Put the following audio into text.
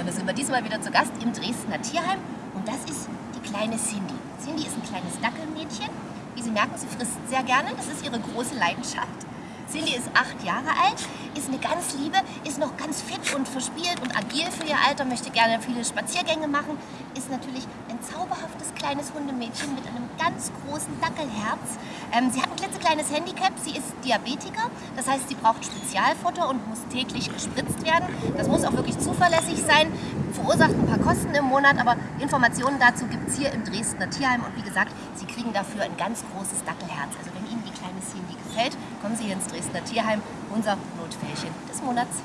Ja, da sind wir diesmal wieder zu Gast im Dresdner Tierheim und das ist die kleine Cindy. Cindy ist ein kleines Dackelmädchen. Wie Sie merken, sie frisst sehr gerne, das ist ihre große Leidenschaft. Cindy ist acht Jahre alt, ist eine ganz liebe, ist noch ganz fit und verspielt und agil für ihr Alter, möchte gerne viele Spaziergänge machen, ist natürlich ein zauberhaftes kleines Hundemädchen mit einem ganz großen Dackelherz. Ähm, sie hat ein klitzekleines Handicap, sie ist Diabetiker, das heißt, sie braucht Spezialfutter und muss täglich gespritzt werden. Das muss auch wirklich zuverlässig sein, verursacht ein paar Kosten im Monat, aber Informationen dazu gibt es hier im Dresdner Tierheim und wie gesagt, Sie kriegen dafür ein ganz großes Dackelherz. Also wenn Ihnen die kleine Cindy gefällt, kommen Sie hier ins Dresdner Tierheim, unser Notfällchen des Monats.